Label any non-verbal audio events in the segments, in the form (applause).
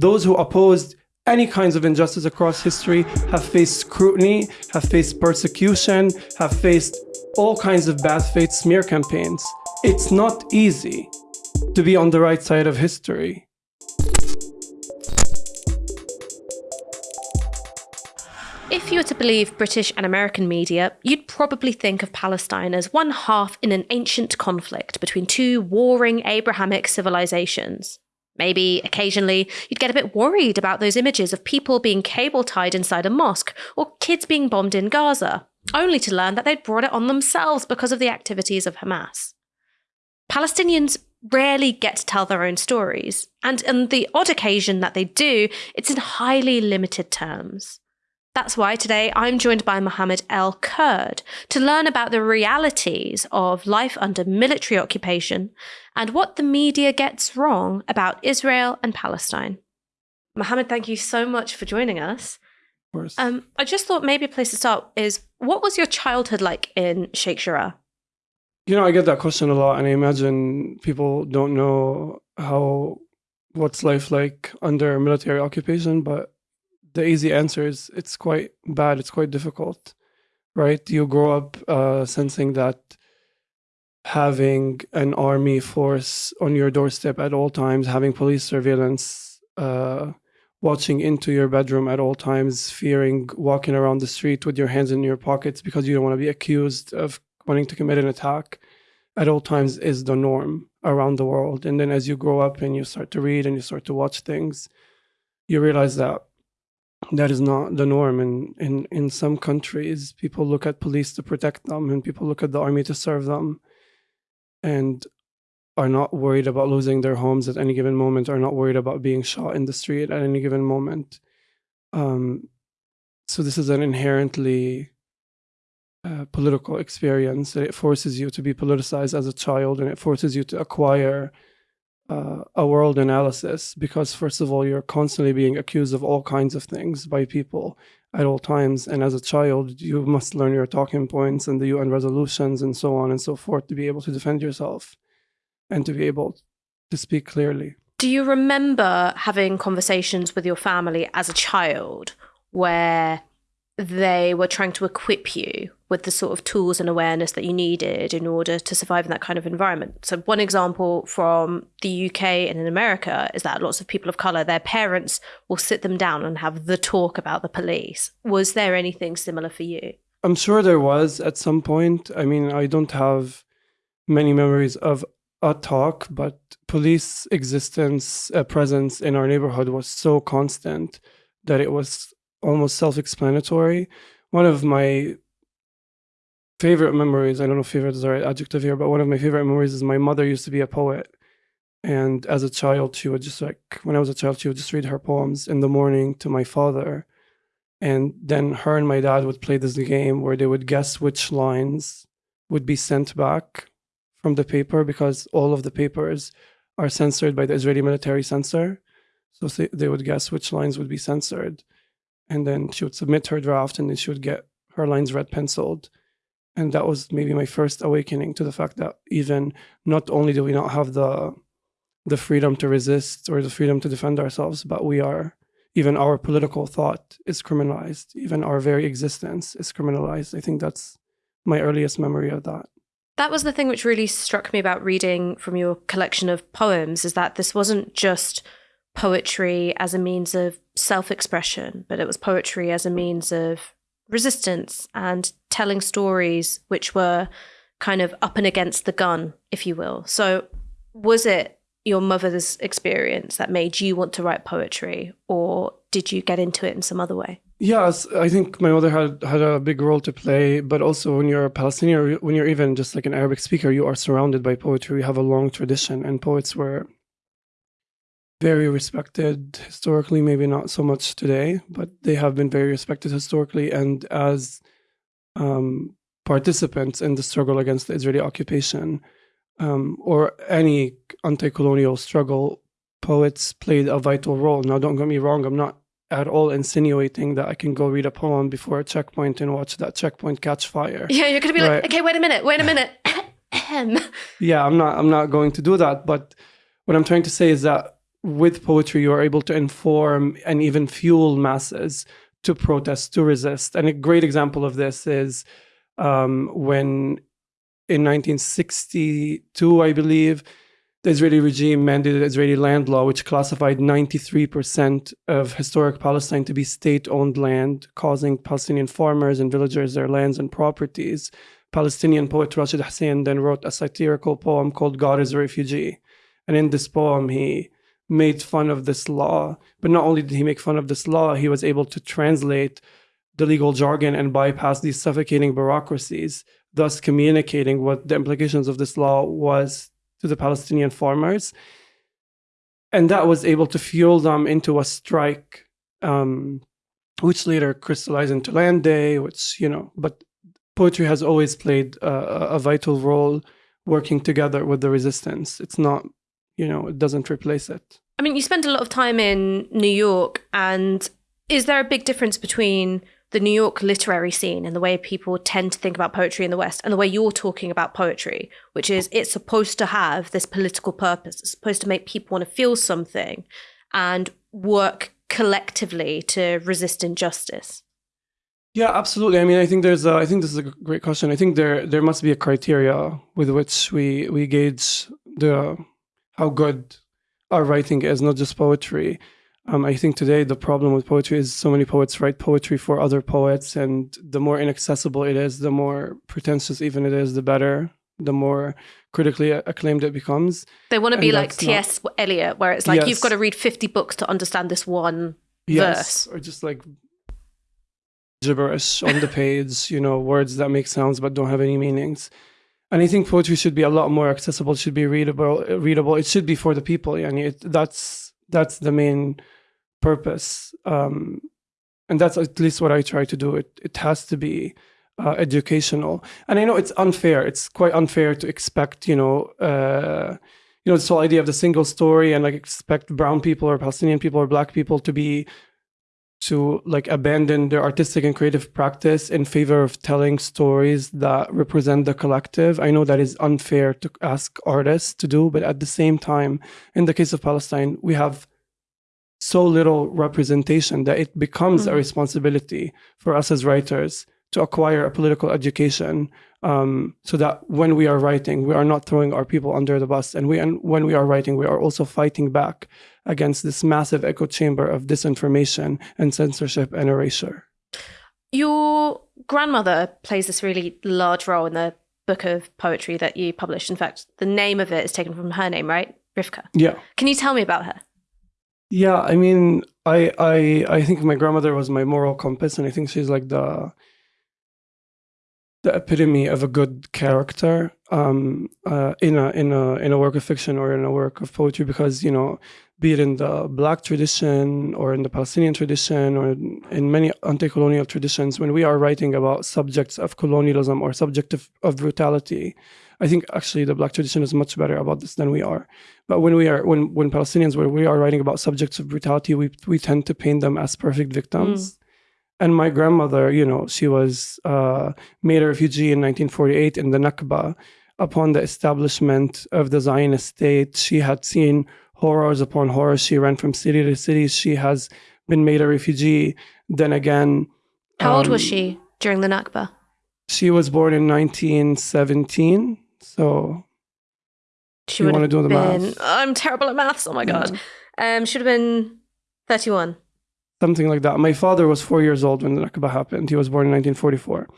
those who opposed any kinds of injustice across history have faced scrutiny, have faced persecution, have faced all kinds of bad faith smear campaigns. It's not easy to be on the right side of history. If you were to believe British and American media, you'd probably think of Palestine as one half in an ancient conflict between two warring Abrahamic civilizations. Maybe occasionally you'd get a bit worried about those images of people being cable tied inside a mosque or kids being bombed in Gaza, only to learn that they'd brought it on themselves because of the activities of Hamas. Palestinians rarely get to tell their own stories, and on the odd occasion that they do, it's in highly limited terms. That's why today I'm joined by Mohammed El Kurd to learn about the realities of life under military occupation and what the media gets wrong about Israel and Palestine. Mohammed, thank you so much for joining us. Of course. Um, I just thought maybe a place to start is what was your childhood like in Sheikh Jarrah? You know, I get that question a lot, and I imagine people don't know how what's life like under military occupation, but the easy answer is it's quite bad. It's quite difficult, right? You grow up uh, sensing that having an army force on your doorstep at all times, having police surveillance, uh, watching into your bedroom at all times, fearing walking around the street with your hands in your pockets because you don't want to be accused of wanting to commit an attack at all times is the norm around the world. And then as you grow up and you start to read and you start to watch things, you realize that that is not the norm. In, in in some countries people look at police to protect them and people look at the army to serve them and are not worried about losing their homes at any given moment are not worried about being shot in the street at any given moment. Um, so this is an inherently uh, political experience. It forces you to be politicized as a child and it forces you to acquire uh, a world analysis because first of all you're constantly being accused of all kinds of things by people at all times. And as a child you must learn your talking points and the UN resolutions and so on and so forth to be able to defend yourself and to be able to speak clearly. Do you remember having conversations with your family as a child where they were trying to equip you with the sort of tools and awareness that you needed in order to survive in that kind of environment. So, one example from the UK and in America is that lots of people of color, their parents will sit them down and have the talk about the police. Was there anything similar for you? I'm sure there was at some point. I mean, I don't have many memories of a talk, but police existence, uh, presence in our neighborhood was so constant that it was almost self-explanatory. One of my favorite memories, I don't know if favorite is the right adjective here, but one of my favorite memories is my mother used to be a poet. And as a child, she would just like, when I was a child, she would just read her poems in the morning to my father. And then her and my dad would play this game where they would guess which lines would be sent back from the paper because all of the papers are censored by the Israeli military censor. So they would guess which lines would be censored and then she would submit her draft and then she would get her lines red penciled. And that was maybe my first awakening to the fact that even not only do we not have the the freedom to resist or the freedom to defend ourselves but we are even our political thought is criminalized. Even our very existence is criminalized. I think that's my earliest memory of that. That was the thing which really struck me about reading from your collection of poems is that this wasn't just poetry as a means of self expression, but it was poetry as a means of resistance and telling stories which were kind of up and against the gun, if you will. So, was it your mother's experience that made you want to write poetry, or did you get into it in some other way? Yes, I think my mother had had a big role to play, but also when you're a Palestinian, when you're even just like an Arabic speaker, you are surrounded by poetry. We have a long tradition, and poets were very respected historically, maybe not so much today, but they have been very respected historically and as um, participants in the struggle against the Israeli occupation um, or any anti colonial struggle, poets played a vital role. Now, don't get me wrong, I'm not at all insinuating that I can go read a poem before a checkpoint and watch that checkpoint catch fire. Yeah, you're going to be right? like, okay, wait a minute, wait a minute. (laughs) yeah, I'm not I'm not going to do that, but what I'm trying to say is that with poetry, you are able to inform and even fuel masses to protest, to resist. And a great example of this is um, when in 1962, I believe, the Israeli regime mandated Israeli land law, which classified 93% of historic Palestine to be state owned land, causing Palestinian farmers and villagers their lands and properties. Palestinian poet Rashid Hussein then wrote a satirical poem called God is a Refugee. And in this poem, he made fun of this law. But not only did he make fun of this law, he was able to translate the legal jargon and bypass these suffocating bureaucracies, thus communicating what the implications of this law was to the Palestinian farmers. And that was able to fuel them into a strike, um, which later crystallized into Land Day, which, you know, but poetry has always played a, a vital role working together with the resistance. It's not you know, it doesn't replace it. I mean, you spend a lot of time in New York, and is there a big difference between the New York literary scene and the way people tend to think about poetry in the West and the way you're talking about poetry, which is it's supposed to have this political purpose. It's supposed to make people want to feel something and work collectively to resist injustice. Yeah, absolutely. I mean, I think there's a, I think this is a great question. I think there there must be a criteria with which we we gauge the how good our writing is, not just poetry. Um, I think today the problem with poetry is so many poets write poetry for other poets, and the more inaccessible it is, the more pretentious even it is, the better, the more critically acclaimed it becomes. They want to be like T.S. Eliot, where it's like yes. you've got to read 50 books to understand this one yes. verse. Or just like gibberish on the (laughs) page, you know, words that make sounds but don't have any meanings and I think poetry should be a lot more accessible. Should be readable. Readable. It should be for the people. And it, that's that's the main purpose. Um, and that's at least what I try to do. It it has to be uh, educational. And I know it's unfair. It's quite unfair to expect you know. Uh, you know, this whole idea of the single story and like expect brown people or Palestinian people or black people to be to like abandon their artistic and creative practice in favor of telling stories that represent the collective. I know that is unfair to ask artists to do, but at the same time, in the case of Palestine, we have so little representation that it becomes mm-hmm. a responsibility for us as writers to acquire a political education um, so that when we are writing, we are not throwing our people under the bus. And we, and when we are writing, we are also fighting back against this massive echo chamber of disinformation and censorship and erasure. Your grandmother plays this really large role in the book of poetry that you published. In fact, the name of it is taken from her name, right? Rifqa. Yeah. Can you tell me about her? Yeah, I mean, I I I think my grandmother was my moral compass, and I think she's like the the epitome of a good character um, uh, in a in a in a work of fiction or in a work of poetry because you know be it in the black tradition or in the Palestinian tradition or in many anti-colonial traditions when we are writing about subjects of colonialism or subject of, of brutality I think actually the black tradition is much better about this than we are. But when we are when when Palestinians we are writing about subjects of brutality we we tend to paint them as perfect victims. Mm and my grandmother, you know, she was uh, made a refugee in 1948 in the Nakba. Upon the establishment of the Zionist state, she had seen horrors upon horrors. She ran from city to city. She has been made a refugee. Then again, how um, old was um, she during the Nakba? She was born in 1917. So she would have do the been. Math? I'm terrible at maths. Oh my god. Um, should have been 31 something like that. My father was four years old when the Nakba happened. He was born in 1944.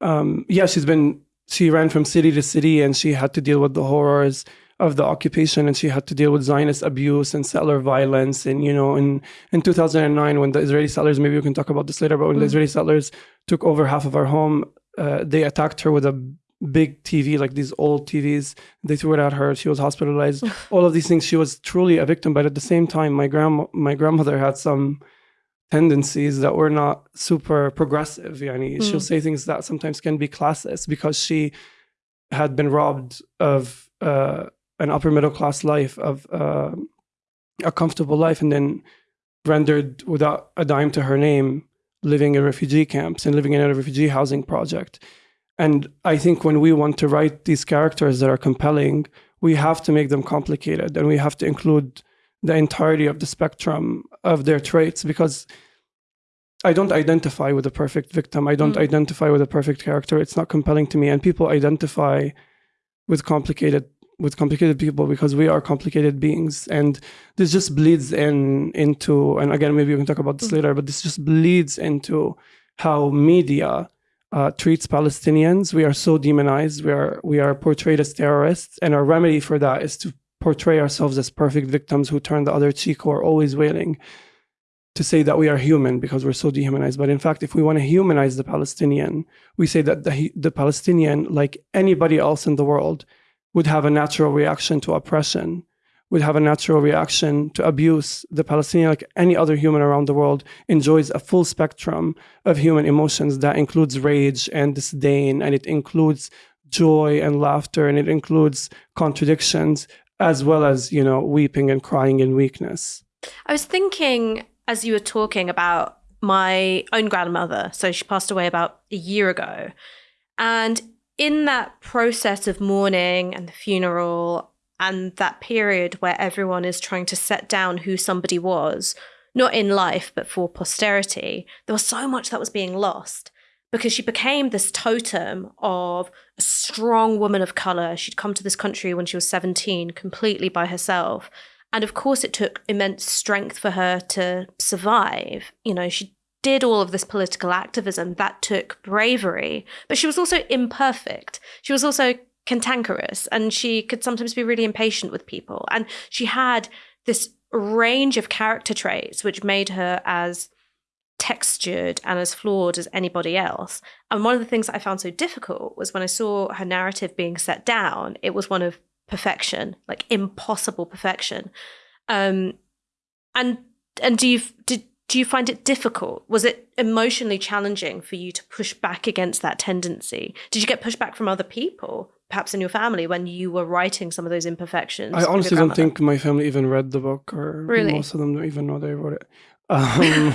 Um, yeah, she's been, she ran from city to city and she had to deal with the horrors of the occupation and she had to deal with Zionist abuse and settler violence. And, you know, in, in 2009, when the Israeli settlers, maybe we can talk about this later, but when mm. the Israeli settlers took over half of our home, uh, they attacked her with a big TV, like these old TVs. They threw it at her. She was hospitalized. (laughs) All of these things. She was truly a victim. But at the same time, my grand my grandmother had some tendencies that were not super progressive. Yani. Mm. She'll say things that sometimes can be classist because she had been robbed of uh, an upper middle class life, of uh, a comfortable life, and then rendered without a dime to her name, living in refugee camps and living in a refugee housing project. And I think when we want to write these characters that are compelling, we have to make them complicated and we have to include the entirety of the spectrum of their traits because I don't identify with a perfect victim. I don't mm. identify with a perfect character. It's not compelling to me. And people identify with complicated with complicated people because we are complicated beings. And this just bleeds in into and again maybe we can talk about this mm. later, but this just bleeds into how media uh, treats Palestinians. We are so demonized. We are we are portrayed as terrorists, and our remedy for that is to portray ourselves as perfect victims who turn the other cheek, are always wailing, to say that we are human because we're so dehumanized. But in fact, if we want to humanize the Palestinian, we say that the, the Palestinian, like anybody else in the world, would have a natural reaction to oppression, would have a natural reaction to abuse. The Palestinian, like any other human around the world, enjoys a full spectrum of human emotions that includes rage and disdain, and it includes joy and laughter, and it includes contradictions as well as, you know, weeping and crying in weakness. I was thinking as you were talking about my own grandmother. So she passed away about a year ago. And in that process of mourning and the funeral and that period where everyone is trying to set down who somebody was, not in life, but for posterity, there was so much that was being lost because she became this totem of a strong woman of color. She'd come to this country when she was 17, completely by herself. And of course, it took immense strength for her to survive. You know, she did all of this political activism that took bravery, but she was also imperfect. She was also cantankerous and she could sometimes be really impatient with people. And she had this range of character traits which made her as textured and as flawed as anybody else. And one of the things that I found so difficult was when I saw her narrative being set down, it was one of perfection, like impossible perfection. Um, and and do you did do you find it difficult? Was it emotionally challenging for you to push back against that tendency? Did you get pushback from other people, perhaps in your family, when you were writing some of those imperfections? I honestly don't think my family even read the book, or really? most of them don't even know they wrote it. (laughs) Um,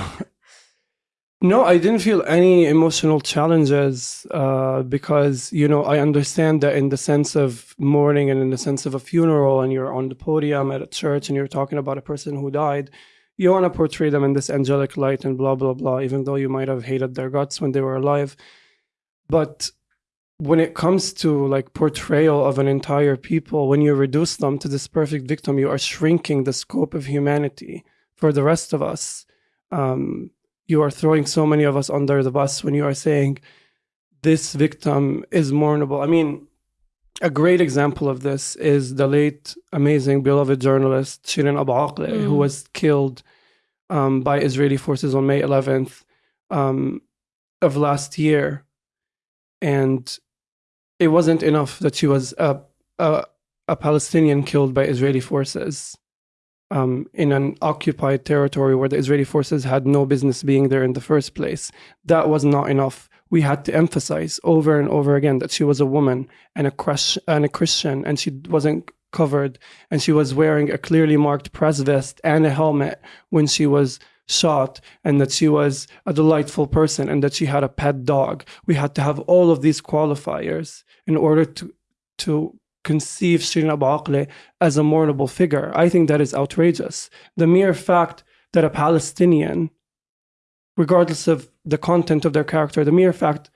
no, I didn't feel any emotional challenges uh, because, you know, I understand that in the sense of mourning and in the sense of a funeral and you're on the podium at a church and you're talking about a person who died, you want to portray them in this angelic light and blah, blah, blah, even though you might have hated their guts when they were alive. But when it comes to like portrayal of an entire people, when you reduce them to this perfect victim, you are shrinking the scope of humanity for the rest of us. Um, you are throwing so many of us under the bus when you are saying this victim is mournable. I mean, a great example of this is the late, amazing, beloved journalist Shirin Abu Akleh, mm. who was killed um, by Israeli forces on May 11th um, of last year. And it wasn't enough that she was a, a, a Palestinian killed by Israeli forces um, in an occupied territory where the Israeli forces had no business being there in the first place. That was not enough. We had to emphasize over and over again that she was a woman and a, crush, and a Christian, and she wasn't covered, and she was wearing a clearly marked press vest and a helmet when she was shot, and that she was a delightful person, and that she had a pet dog. We had to have all of these qualifiers in order to to conceive Shirin Abu Akleh as a mournable figure. I think that is outrageous. The mere fact that a Palestinian, regardless of the content of their character, the mere fact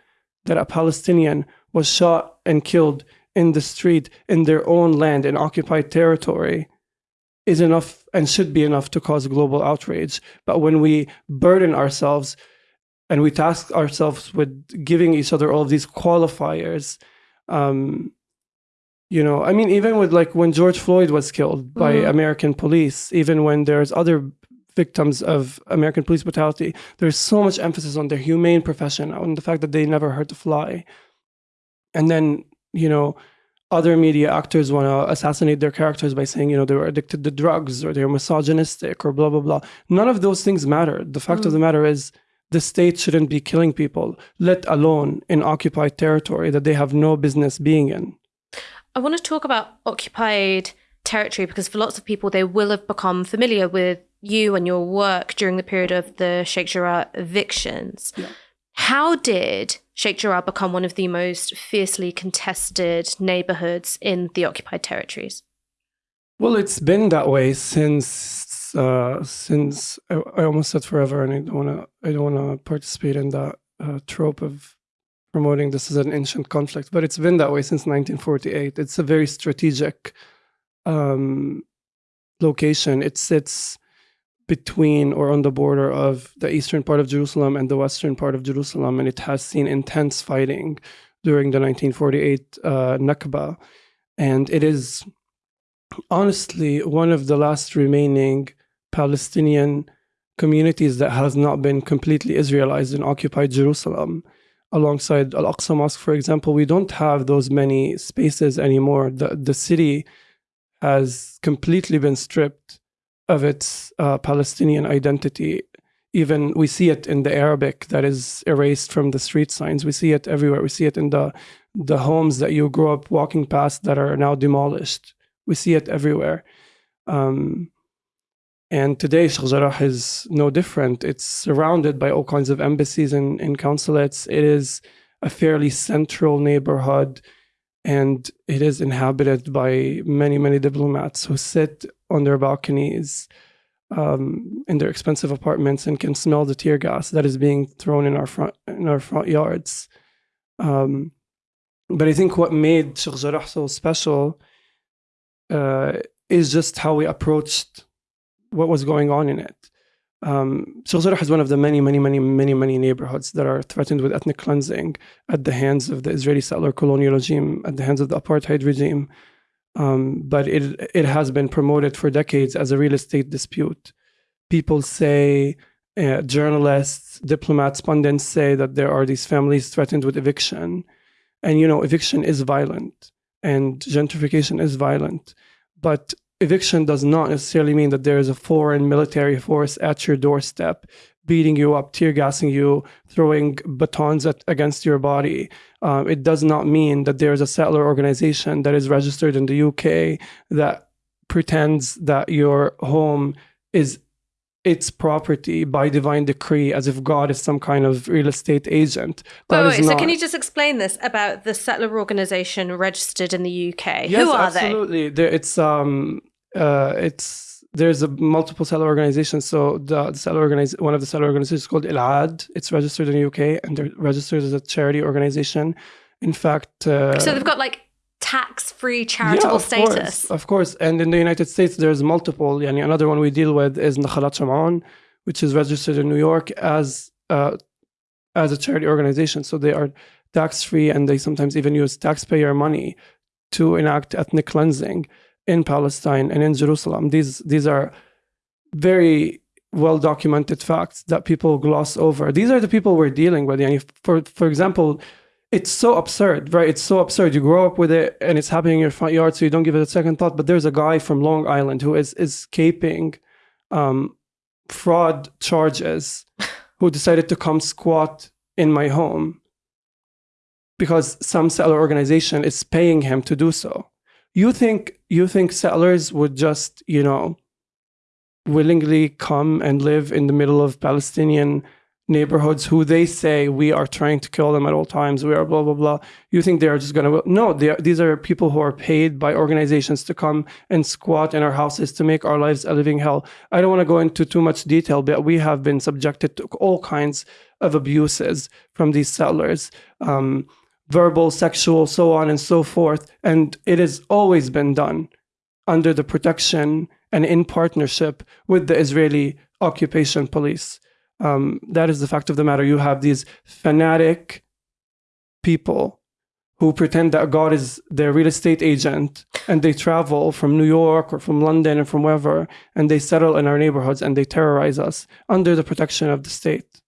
that a Palestinian was shot and killed in the street in their own land in occupied territory is enough and should be enough to cause global outrage. But when we burden ourselves and we task ourselves with giving each other all of these qualifiers, um, you know i mean even with like when george floyd was killed by mm-hmm. american police even when there's other victims of american police brutality there's so much emphasis on their humane profession on the fact that they never hurt a fly and then you know other media actors want to assassinate their characters by saying you know they were addicted to drugs or they're misogynistic or blah blah blah none of those things matter the fact mm. of the matter is the state shouldn't be killing people let alone in occupied territory that they have no business being in I want to talk about occupied territory because for lots of people, they will have become familiar with you and your work during the period of the Sheikh Jarrah evictions. Yeah. How did Sheikh Jarrah become one of the most fiercely contested neighborhoods in the occupied territories? Well, it's been that way since uh, since I, I, almost said forever, and I don't want to I don't want to participate in that uh, trope of promoting this as an ancient conflict. But it's been that way since 1948. It's a very strategic um, location. It sits between or on the border of the eastern part of Jerusalem and the western part of Jerusalem, and it has seen intense fighting during the 1948 uh, Nakba. And it is honestly one of the last remaining Palestinian communities that has not been completely Israelized in occupied Jerusalem. Alongside Al Aqsa Mosque, for example, we don't have those many spaces anymore. The, the city has completely been stripped of its uh, Palestinian identity. Even we see it in the Arabic that is erased from the street signs. We see it everywhere. We see it in the the homes that you grew up walking past that are now demolished. We see it everywhere. Um, and today, Sheikh is no different. It's surrounded by all kinds of embassies and, and consulates. It is a fairly central neighborhood and it is inhabited by many many diplomats who sit on their balconies um, in their expensive apartments and can smell the tear gas that is being thrown in our front in our front yards. Um, but I think what made Sheikh Jarrah so special uh, is just how we approached what was going on in it. Um, Sheikh is one of the many, many, many, many, many neighborhoods that are threatened with ethnic cleansing at the hands of the Israeli settler colonial regime, at the hands of the apartheid regime. Um, but it it has been promoted for decades as a real estate dispute. People say, uh, journalists, diplomats, pundits say that there are these families threatened with eviction, and you know eviction is violent and gentrification is violent, but eviction does not necessarily mean that there is a foreign military force at your doorstep beating you up, tear gassing you, throwing batons at, against your body. Um, it does not mean that there is a settler organization that is registered in the UK that pretends that your home is its property by divine decree as if God is some kind of real estate agent. That wait, wait, so can you just explain this about the settler organization registered in the UK? Yes, Who are absolutely. they? Absolutely. It's um uh, it's there's a multiple settler organizations. So the, the settler organiz- one of the settler organizations is called Elad. It's registered in the UK and they're registered as a charity organization. In fact, uh, so they've got like tax-free charitable yeah, of status. Course, of course, and in the United States, there's multiple. Yani another one we deal with is Nakhalat Sham'an, which is registered in New York as uh, as a charity organization. So they are tax-free, and they sometimes even use taxpayer money to enact ethnic cleansing in Palestine and in Jerusalem. These these are very well documented facts that people gloss over. These are the people we're dealing with. And for for example, it's so absurd, right? It's so absurd. You grow up with it and it's happening in your front yard, so you don't give it a second thought. But there's a guy from Long Island who is escaping um, fraud charges (laughs) who decided to come squat in my home because some settler organization is paying him to do so. You think you think settlers would just, you know, willingly come and live in the middle of Palestinian neighborhoods who they say we are trying to kill them at all times. We are blah blah blah. You think they are just going to no? Are, these are people who are paid by organizations to come and squat in our houses to make our lives a living hell. I don't want to go into too much detail, but we have been subjected to all kinds of abuses from these settlers. Um, verbal, sexual, so on and so forth. And it has always been done under the protection and in partnership with the Israeli occupation police. Um, that is the fact of the matter. You have these fanatic people who pretend that God is their real estate agent and they travel from New York or from London and from wherever and they settle in our neighborhoods and they terrorize us under the protection of the state.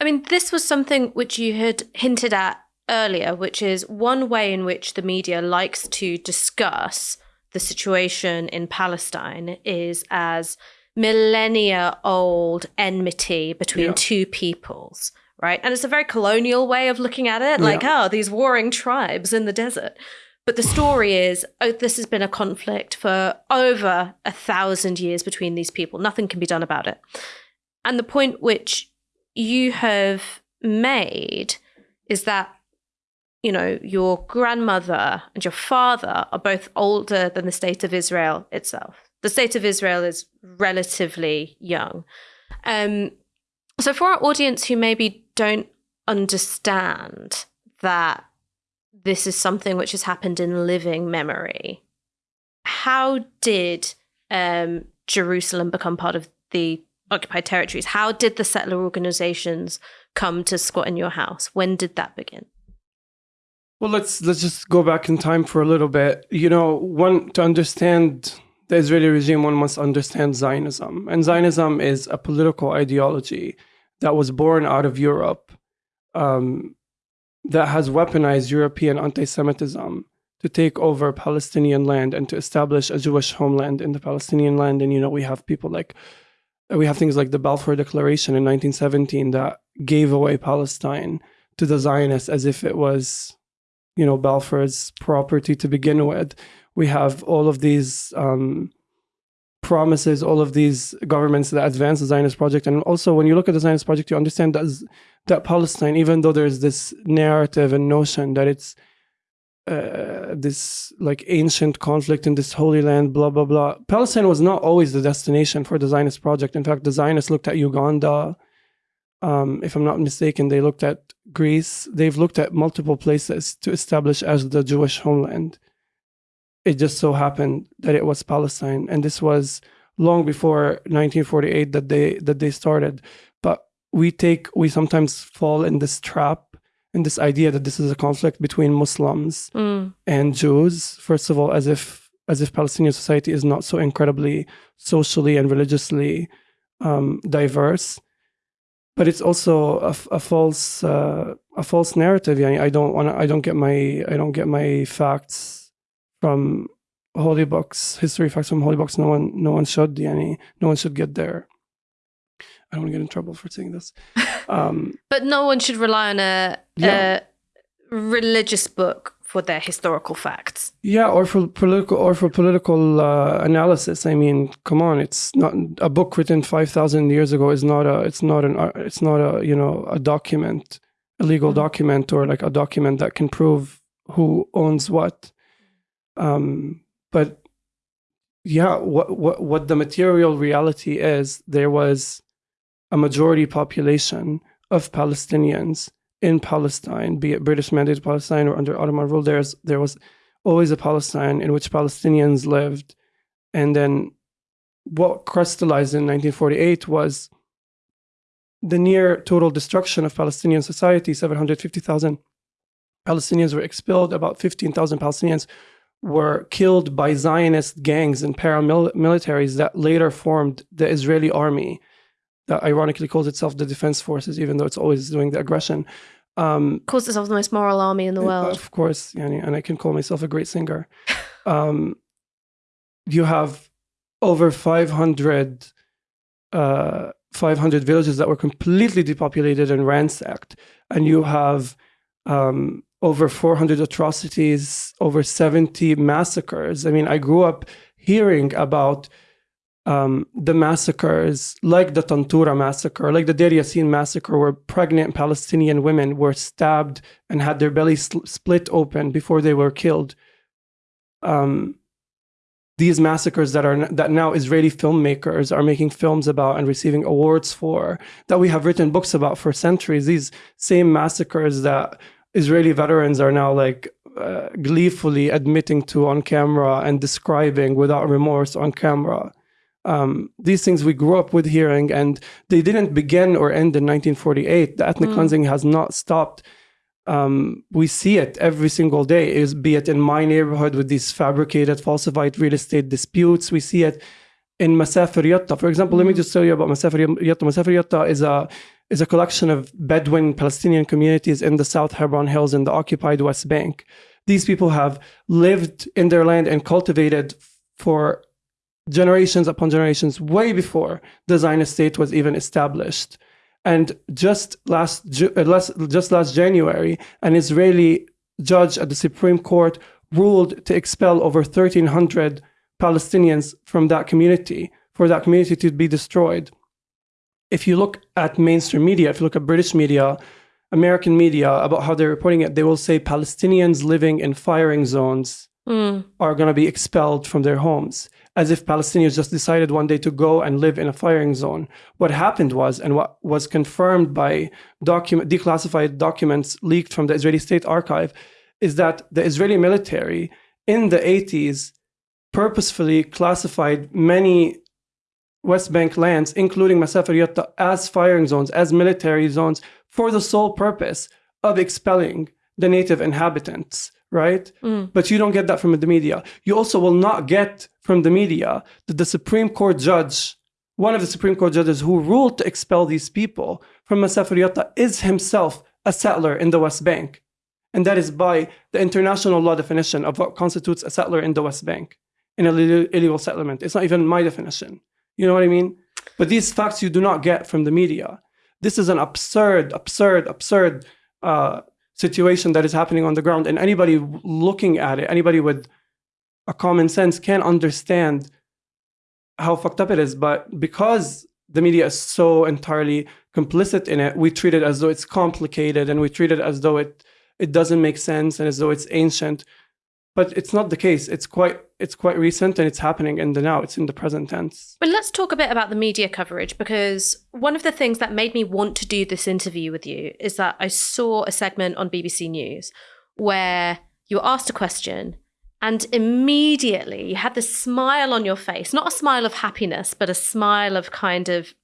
I mean, this was something which you had hinted at earlier, which is one way in which the media likes to discuss the situation in Palestine is as millennia old enmity between yeah. two peoples, right? And it's a very colonial way of looking at it, like, yeah. oh, these warring tribes in the desert. But the story is, oh, this has been a conflict for over a thousand years between these people. Nothing can be done about it. And the point which you have made is that you know your grandmother and your father are both older than the state of Israel itself. The state of Israel is relatively young. Um, so for our audience who maybe don't understand that this is something which has happened in living memory, how did um, Jerusalem become part of the occupied territories? How did the settler organizations come to squat in your house? When did that begin? Well, let's let's just go back in time for a little bit. You know, one to understand the Israeli regime, one must understand Zionism, and Zionism is a political ideology that was born out of Europe, um, that has weaponized European anti-Semitism to take over Palestinian land and to establish a Jewish homeland in the Palestinian land. And you know, we have people like we have things like the Balfour Declaration in 1917 that gave away Palestine to the Zionists as if it was, you know, Balfour's property to begin with. We have all of these um, promises, all of these governments that advance the Zionist project. And also, when you look at the Zionist project, you understand that, that Palestine, even though there's this narrative and notion that it's uh, this like ancient conflict in this holy land, blah, blah, blah. Palestine was not always the destination for the Zionist project. In fact, the Zionists looked at Uganda. Um, if I'm not mistaken, they looked at Greece. They've looked at multiple places to establish as the Jewish homeland. It just so happened that it was Palestine. And this was long before 1948 that they that they started. But we take we sometimes fall in this trap and this idea that this is a conflict between Muslims mm. and Jews, first of all, as if as if Palestinian society is not so incredibly socially and religiously um, diverse. But it's also a, a false uh, a false narrative. Yeah, I don't want I don't get my I don't get my facts from holy books, history facts from holy books. No one no one should. Yani, no one should get there. I don't want to get in trouble for saying this. (laughs) Um, but no one should rely on a, yeah. a religious book for their historical facts. Yeah, or for political or for political uh, analysis. I mean, come on, it's not a book written five thousand years ago is not a it's not an it's not a you know a document, a legal mm-hmm. document or like a document that can prove who owns what. Um, but yeah, what what what the material reality is, there was a majority population of Palestinians in Palestine, be it British mandated Palestine or under Ottoman rule. There's there was always a Palestine in which Palestinians lived, and then what crystallized in 1948 was the near total destruction of Palestinian society. 750,000 Palestinians were expelled. About 15,000 Palestinians were killed by Zionist gangs and paramilitaries that later formed the Israeli army that ironically calls itself the defense forces, even though it's always doing the aggression. Um, calls itself the most moral army in the world. Of course, and I can call myself a great singer. um, you have over 500, uh, 500 villages that were completely depopulated and ransacked. And you have um, over 400 atrocities, over 70 massacres. I mean, I grew up hearing about um, the massacres, like the Tantura massacre, like the Deir Yassin massacre, where pregnant Palestinian women were stabbed and had their bellies split open before they were killed. Um, these massacres that are that now Israeli filmmakers are making films about and receiving awards for, that we have written books about for centuries. These same massacres that Israeli veterans are now like uh, gleefully admitting to on camera and describing without remorse on camera um, these things we grew up with hearing, and they didn't begin or end in 1948. The ethnic mm. cleansing has not stopped. Um, we see it every single day, is be it in my neighborhood with these fabricated, falsified real estate disputes. We see it in Masafer Yatta. For example, mm. let me hmm. just tell you about Masafer Yatta. Masafer Yatta is a is a collection of Bedouin Palestinian communities in the South Hebron Hills in the occupied West Bank. These people have lived in their land and cultivated for generations upon generations, way before the Zionist state was even established. And just last, uh, just last January, an Israeli judge at the Supreme Court ruled to expel over 1,300 Palestinians from that community, for that community to be destroyed. If you look at mainstream media, if you look at British media, American media about how they're reporting it, they will say Palestinians living in firing zones Mm. are going to be expelled from their homes, as if Palestinians just decided one day to go and live in a firing zone. What happened was, and what was confirmed by document, declassified documents leaked from the Israeli State Archive, is that the Israeli military in the 80s purposefully classified many West Bank lands, including Masafer Yatta, as firing zones, as military zones, for the sole purpose of expelling the native inhabitants, right? Mm. But you don't get that from the media. You also will not get from the media that the Supreme Court judge, one of the Supreme Court judges who ruled to expel these people from Masafer Yatta, is himself a settler in the West Bank. And that is by the international law definition of what constitutes a settler in the West Bank in a ille- illegal settlement. It's not even my definition. You know what I mean? But these facts you do not get from the media. This is an absurd, absurd, absurd uh, situation that is happening on the ground. And anybody looking at it, anybody with a common sense can understand how fucked up it is. But because the media is so entirely complicit in it, we treat it as though it's complicated and we treat it as though it it doesn't make sense and as though it's ancient. But it's not the case. It's quite it's quite recent and it's happening in the now. It's in the present tense. But let's talk a bit about the media coverage because one of the things that made me want to do this interview with you is that I saw a segment on BBC News where you were asked a question and immediately you had this smile on your face, not a smile of happiness, but a smile of kind of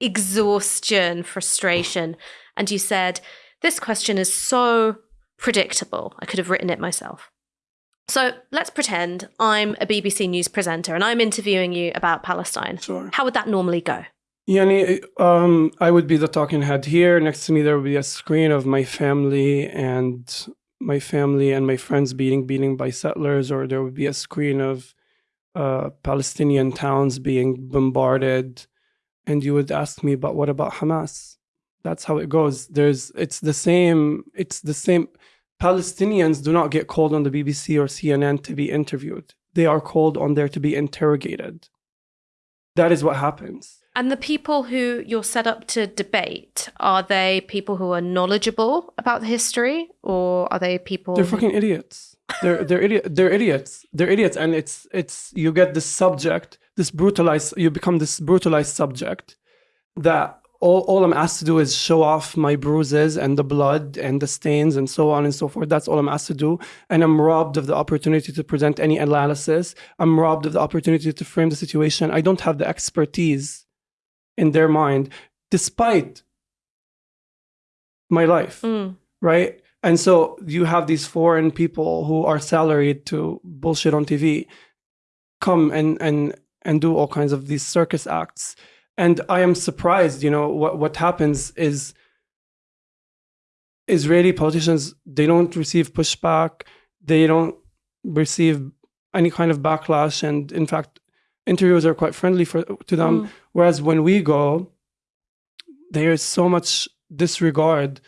exhaustion, frustration. And you said, This question is so predictable. I could have written it myself. So let's pretend I'm a BBC News presenter and I'm interviewing you about Palestine. Sure. How would that normally go? Yani, um, I would be the talking head here. Next to me, there would be a screen of my family and my family and my friends being beaten by settlers, or there would be a screen of uh, Palestinian towns being bombarded. And you would ask me, but what about Hamas? That's how it goes. There's, it's the same. It's the same. Palestinians do not get called on the BBC or CNN to be interviewed. They are called on there to be interrogated. That is what happens. And the people who you're set up to debate, are they people who are knowledgeable about the history or are they people They're fucking idiots. They're they're idiot. They're idiots. They're idiots, and it's it's you get this subject, this brutalized. You become this brutalized subject that all, all I'm asked to do is show off my bruises and the blood and the stains and so on and so forth. That's all I'm asked to do, and I'm robbed of the opportunity to present any analysis. I'm robbed of the opportunity to frame the situation. I don't have the expertise in their mind, despite my life Mm. right? And so you have these foreign people who are salaried to bullshit on TV come and and and do all kinds of these circus acts. And I am surprised, you know, what what happens is Israeli politicians they don't receive pushback, they don't receive any kind of backlash. And in fact interviewers are quite friendly for to them. Mm. whereas when we go there is so much disregard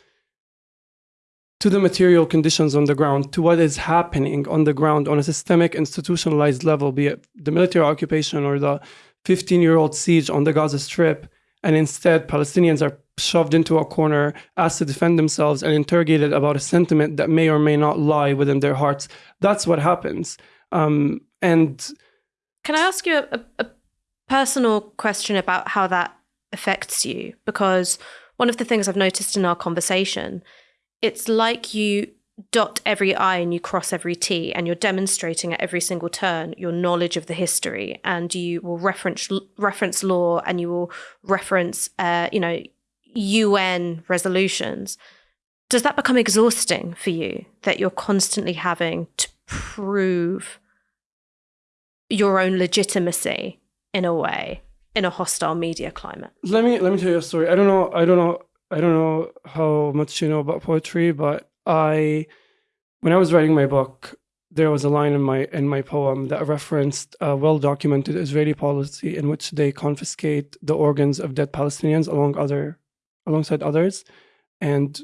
to the material conditions on the ground, to what is happening on the ground on a systemic, institutionalized level, be it the military occupation or the 15 year old siege on the Gaza Strip. And instead, Palestinians are shoved into a corner, asked to defend themselves, and interrogated about a sentiment that may or may not lie within their hearts. That's what happens. Um, and Can I ask you a, a, a personal question about how that affects you? Because one of the things I've noticed in our conversation, it's like you dot every I and you cross every T, and you're demonstrating at every single turn your knowledge of the history, and you will reference reference law, and you will reference, uh, you know, UN resolutions. Does that become exhausting for you that you're constantly having to prove your own legitimacy in a way in a hostile media climate. let me let me tell you a story. I don't know. I don't know. I don't know how much you know about poetry, but I, when I was writing my book, there was a line in my in my poem that referenced a well-documented Israeli policy in which they confiscate the organs of dead Palestinians along other, alongside others, and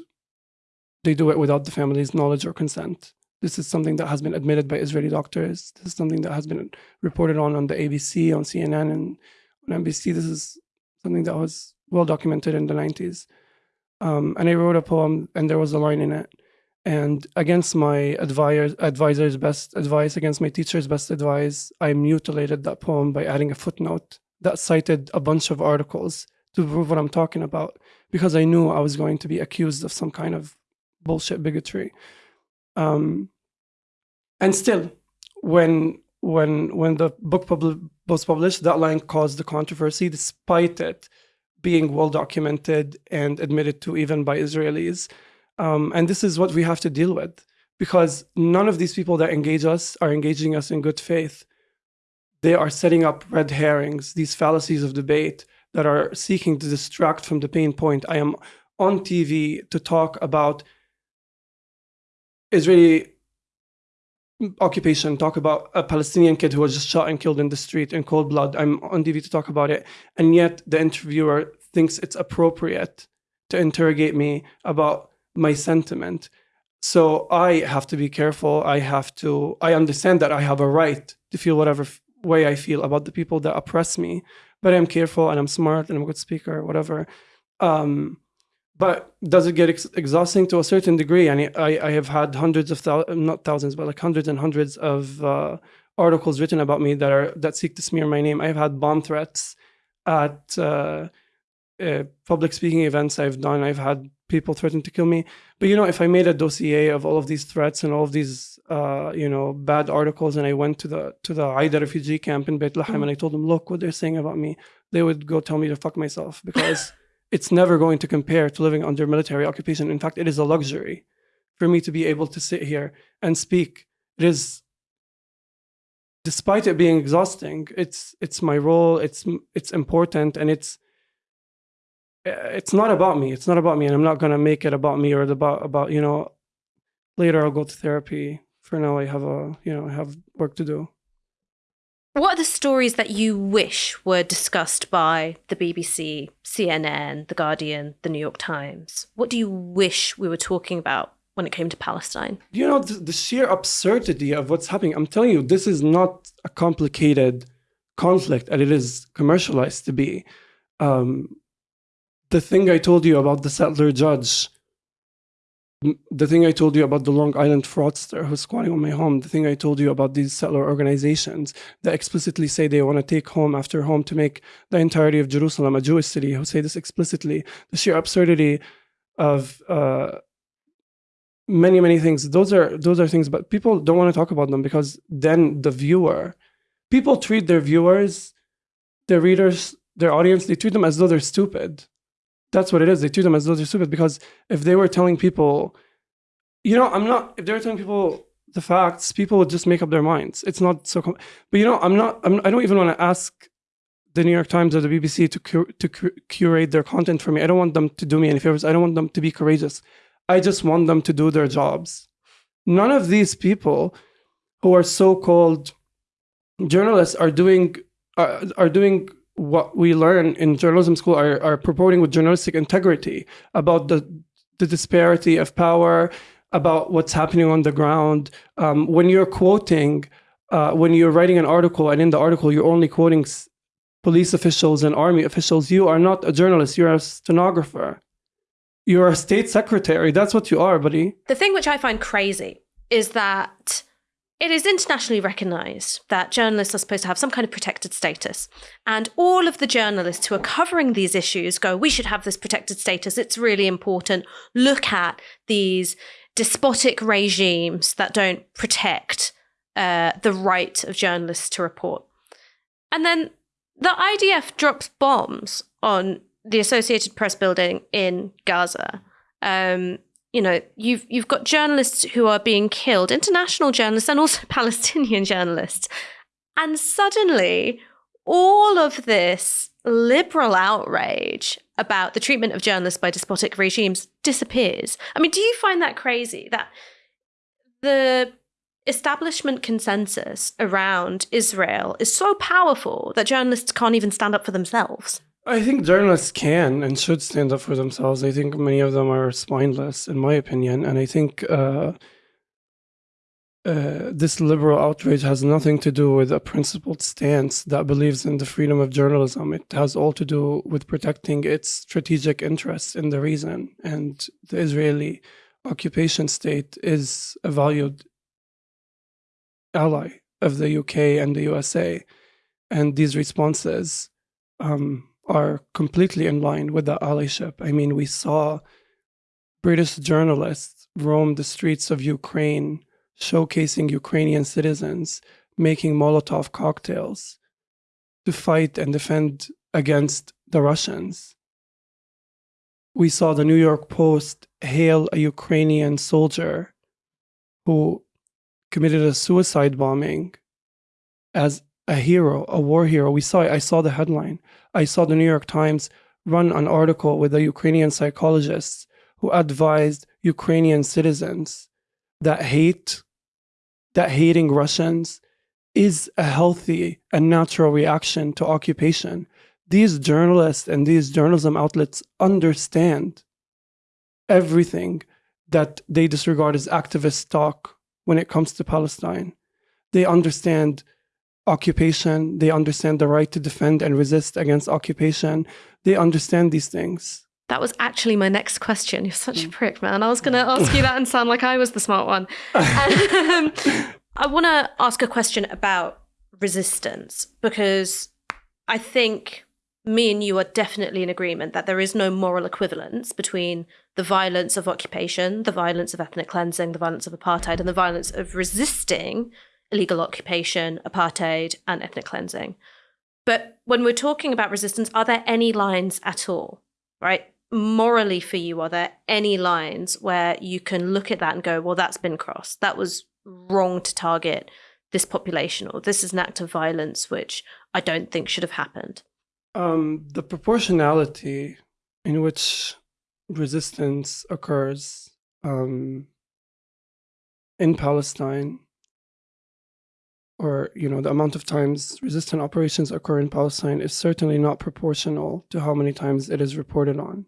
they do it without the family's knowledge or consent. This is something that has been admitted by Israeli doctors. This is something that has been reported on on the ABC, on CNN, and on NBC. This is something that was well documented in the 90s. Um, and I wrote a poem, and there was a line in it. And against my advisor, advisor's best advice, against my teacher's best advice, I mutilated that poem by adding a footnote that cited a bunch of articles to prove what I'm talking about, because I knew I was going to be accused of some kind of bullshit bigotry. Um, and still, when when when the book pub- was published, that line caused the controversy, despite it being well documented and admitted to even by Israelis. Um, and this is what we have to deal with, because none of these people that engage us are engaging us in good faith. They are setting up red herrings, these fallacies of debate that are seeking to distract from the pain point. I am on TV to talk about Israeli occupation, talk about a Palestinian kid who was just shot and killed in the street in cold blood. I'm on TV to talk about it. And yet the interviewer thinks it's appropriate to interrogate me about my sentiment. So I have to be careful. I have to, I understand that I have a right to feel whatever way I feel about the people that oppress me, but I'm careful and I'm smart and I'm a good speaker, whatever. Um, but does it get ex exhausting to a certain degree? And I, I have had hundreds of thousands, not thousands, but like hundreds and hundreds of uh, articles written about me that are that seek to smear my name. I've had bomb threats at uh, uh, public speaking events I've done. I've had people threatened to kill me. But you know, if I made a dossier of all of these threats and all of these, uh, you know, bad articles, and I went to the to the Aida refugee camp in Beit Lahem, mm. and I told them, look what they're saying about me, they would go tell me to fuck myself because (laughs) it's never going to compare to living under military occupation. In fact, it is a luxury for me to be able to sit here and speak. It is, despite it being exhausting, it's it's my role. It's it's important, and it's it's not about me. It's not about me, and I'm not gonna make it about me or about about you know. Later, I'll go to therapy. For now, I have a you know I have work to do. What are the stories that you wish were discussed by the BBC, CNN, The Guardian, The New York Times? What do you wish we were talking about when it came to Palestine? You know, the, the sheer absurdity of what's happening. I'm telling you, this is not a complicated conflict and it is commercialized to be. Um, the thing I told you about the settler judge the thing I told you about the Long Island fraudster who's squatting on my home, the thing I told you about these settler organizations that explicitly say they want to take home after home to make the entirety of Jerusalem a Jewish city, who say this explicitly, the sheer absurdity of uh, many, many things. Those are those are things, but people don't want to talk about them because then the viewer, people treat their viewers, their readers, their audience, they treat them as though they're stupid that's what it is. They treat them as though they're stupid because if they were telling people, you know, I'm not, if they were telling people the facts, people would just make up their minds. It's not so, but you know, I'm not, I'm, I don't even want to ask the New York Times or the BBC to, to cur curate their content for me. I don't want them to do me any favors. I don't want them to be courageous. I just want them to do their jobs. None of these people who are so-called journalists are doing, are, are doing what we learn in journalism school are, are purporting with journalistic integrity about the, the disparity of power, about what's happening on the ground. Um, when you're quoting, uh, when you're writing an article and in the article you're only quoting police officials and army officials, you are not a journalist, you're a stenographer. You're a state secretary. That's what you are, buddy. The thing which I find crazy is that it is internationally recognized that journalists are supposed to have some kind of protected status. And all of the journalists who are covering these issues go, we should have this protected status. It's really important. Look at these despotic regimes that don't protect uh, the right of journalists to report. And then the IDF drops bombs on the Associated Press building in Gaza. Um, you know, you've you've got journalists who are being killed, international journalists and also (laughs) Palestinian journalists. And suddenly all of this liberal outrage about the treatment of journalists by despotic regimes disappears. I mean, do you find that crazy that the establishment consensus around Israel is so powerful that journalists can't even stand up for themselves? I think journalists can and should stand up for themselves. I think many of them are spineless, in my opinion, and I think uh, uh, this liberal outrage has nothing to do with a principled stance that believes in the freedom of journalism. It has all to do with protecting its strategic interests in the region. And the Israeli occupation state is a valued ally of the UK and the USA. And these responses um, are completely in line with the allyship. I mean, we saw British journalists roam the streets of Ukraine showcasing Ukrainian citizens making Molotov cocktails to fight and defend against the Russians. We saw the New York Post hail a Ukrainian soldier who committed a suicide bombing as a hero, a war hero. We saw it. I saw the headline. I saw the New York Times run an article with a Ukrainian psychologist who advised Ukrainian citizens that hate that hating Russians is a healthy and natural reaction to occupation. These journalists and these journalism outlets understand everything that they disregard as activist talk when it comes to Palestine. They understand occupation, they understand the right to defend and resist against occupation. They understand these things. That was actually my next question. You're such a mm. prick, man. I was going to ask you that and sound like I was the smart one. (laughs) Um, I want to ask a question about resistance because I think me and you are definitely in agreement that there is no moral equivalence between the violence of occupation, the violence of ethnic cleansing, the violence of apartheid, and the violence of resisting illegal occupation, apartheid, and ethnic cleansing. But when we're talking about resistance, are there any lines at all? Right? morally for you are there any lines where you can look at that and go well that's been crossed that was wrong to target this population or this is an act of violence which i don't think should have happened um, the proportionality in which resistance occurs um, in palestine or you know the amount of times resistant operations occur in palestine is certainly not proportional to how many times it is reported on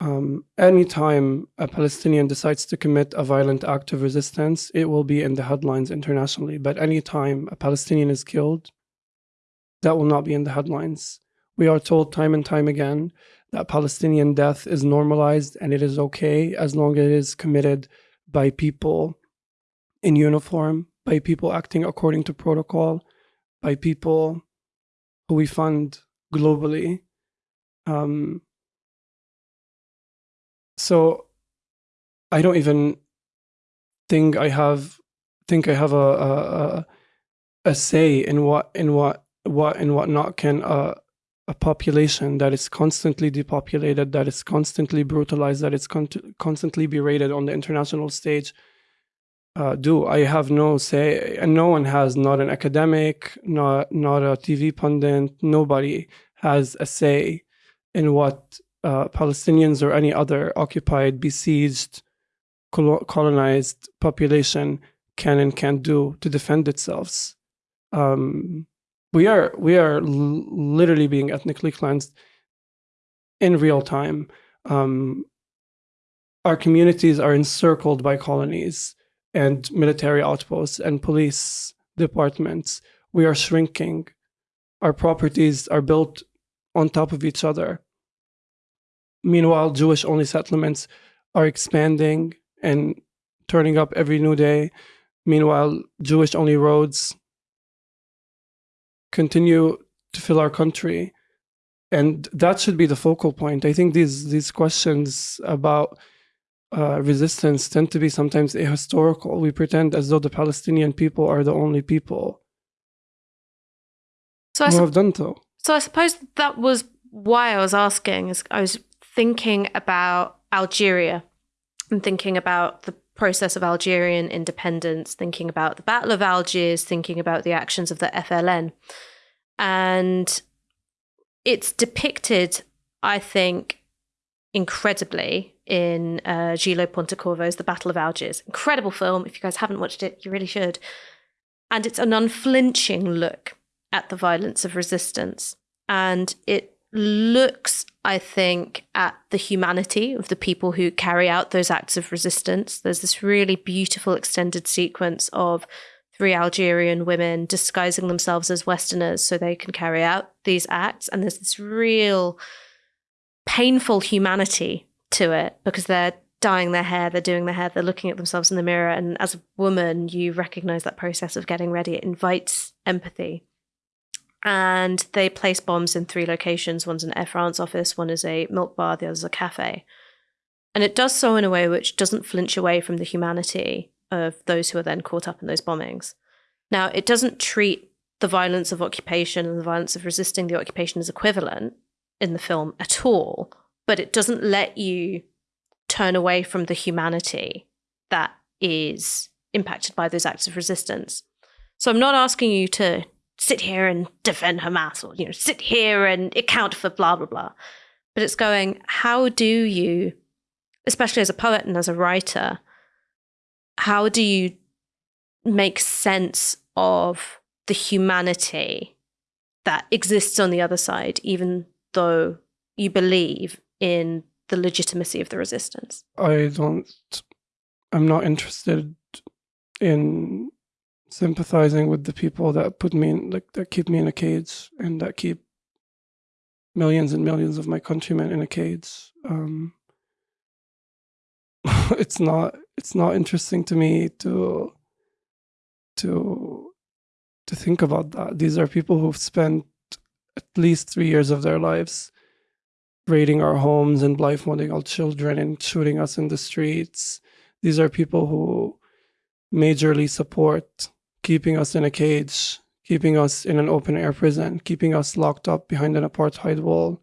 um, anytime a Palestinian decides to commit a violent act of resistance, it will be in the headlines internationally. But anytime a Palestinian is killed, that will not be in the headlines. We are told time and time again that Palestinian death is normalized and it is okay as long as it is committed by people in uniform, by people acting according to protocol, by people who we fund globally. Um, so I don't even think I have think I have a a, a say in what in what what and what not can a a population that is constantly depopulated, that is constantly brutalized, that is con constantly berated on the international stage uh, do. I have no say, and no one has, not an academic, not not a TV pundit, nobody has a say in what uh, Palestinians or any other occupied, besieged, colonized population can and can't do to defend itself. Um, we are we are literally being ethnically cleansed in real time. Um, our communities are encircled by colonies and military outposts and police departments. We are shrinking. Our properties are built on top of each other. Meanwhile, Jewish only settlements are expanding and turning up every new day. Meanwhile, Jewish only roads continue to fill our country. And that should be the focal point. I think these these questions about uh, resistance tend to be sometimes ahistorical. We pretend as though the Palestinian people are the only people so who have done so. So I suppose that was why I was asking. Is I was thinking about Algeria and thinking about the process of Algerian independence, thinking about the Battle of Algiers, thinking about the actions of the FLN. And it's depicted, I think, incredibly in uh, Gillo Pontecorvo's The Battle of Algiers. Incredible film. If you guys haven't watched it, you really should. And it's an unflinching look at the violence of resistance. And it looks, I think, at the humanity of the people who carry out those acts of resistance. There's this really beautiful extended sequence of three Algerian women disguising themselves as Westerners so they can carry out these acts. And there's this real painful humanity to it because they're dyeing their hair, they're doing their hair, they're looking at themselves in the mirror. And as a woman, you recognize that process of getting ready. It invites empathy. And they place bombs in three locations one's an Air France office, one is a milk bar, the other is a cafe. And it does so in a way which doesn't flinch away from the humanity of those who are then caught up in those bombings. Now, it doesn't treat the violence of occupation and the violence of resisting the occupation as equivalent in the film at all, but it doesn't let you turn away from the humanity that is impacted by those acts of resistance. So I'm not asking you to sit here and defend Hamas or you know sit here and account for blah blah blah. But it's going, how do you, especially as a poet and as a writer, how do you make sense of the humanity that exists on the other side, even though you believe in the legitimacy of the resistance? I don't, I'm not interested in sympathizing with the people that put me in, like, that keep me in a cage and that keep millions and millions of my countrymen in a cage. Um, (laughs) it's not it's not interesting to me to to to think about that. These are people who've spent at least three years of their lives raiding our homes and blindfolding our children and shooting us in the streets. These are people who majorly support keeping us in a cage, keeping us in an open air prison, keeping us locked up behind an apartheid wall.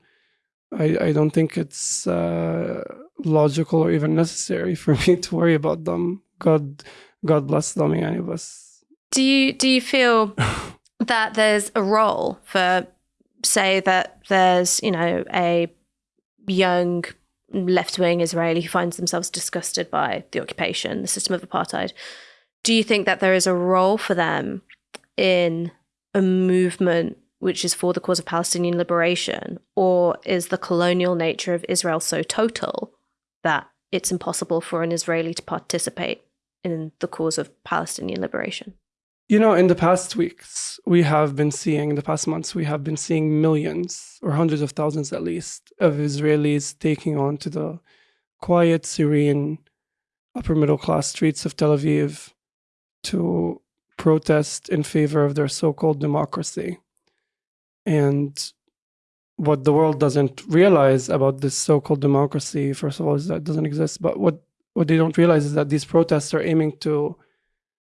I, I don't think it's uh, logical or even necessary (laughs) for me to worry about them. God, God bless them, any of us. Do you do you feel (laughs) that there's a role for, say, that there's you know a young left wing Israeli who finds themselves disgusted by the occupation, the system of apartheid? Do you think that there is a role for them in a movement which is for the cause of Palestinian liberation? Or is the colonial nature of Israel so total that it's impossible for an Israeli to participate in the cause of Palestinian liberation? You know, in the past weeks, we have been seeing, in the past months, we have been seeing millions or hundreds of thousands at least of Israelis taking on to the quiet, serene, upper middle class streets of Tel Aviv to protest in favor of their so called democracy. And what the world doesn't realize about this so-called democracy, first of all, is that it doesn't exist. But what what they don't realize is that these protests are aiming to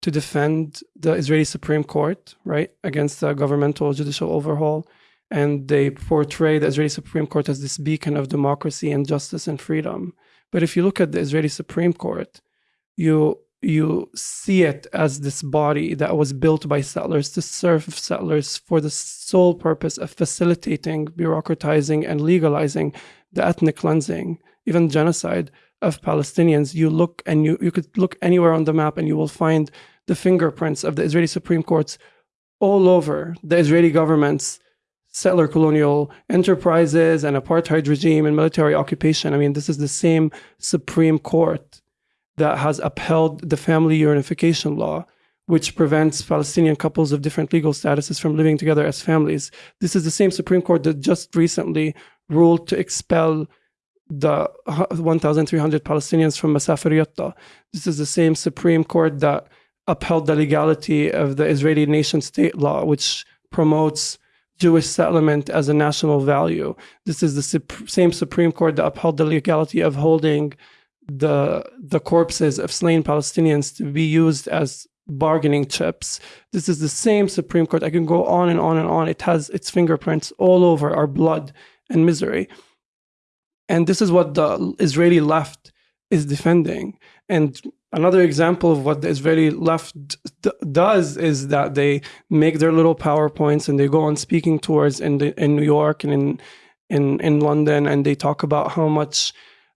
to defend the Israeli Supreme Court, right, against the governmental judicial overhaul. And they portray the Israeli Supreme Court as this beacon of democracy and justice and freedom. But if you look at the Israeli Supreme Court, you you see it as this body that was built by settlers to serve settlers for the sole purpose of facilitating, bureaucratizing, and legalizing the ethnic cleansing, even genocide of Palestinians. You look and you, you could look anywhere on the map and you will find the fingerprints of the Israeli Supreme Courts all over the Israeli government's settler colonial enterprises and apartheid regime and military occupation. I mean, this is the same Supreme Court that has upheld the family unification law, which prevents Palestinian couples of different legal statuses from living together as families. This is the same Supreme Court that just recently ruled to expel the 1,300 Palestinians from Masafer Yatta. This is the same Supreme Court that upheld the legality of the Israeli nation state law, which promotes Jewish settlement as a national value. This is the same Supreme Court that upheld the legality of holding the the corpses of slain Palestinians to be used as bargaining chips. This is the same Supreme Court. I can go on and on and on. It has its fingerprints all over our blood and misery. And this is what the Israeli left is defending. And another example of what the Israeli left does is that they make their little PowerPoints and they go on speaking tours in the, in New York and in in in London, and they talk about how much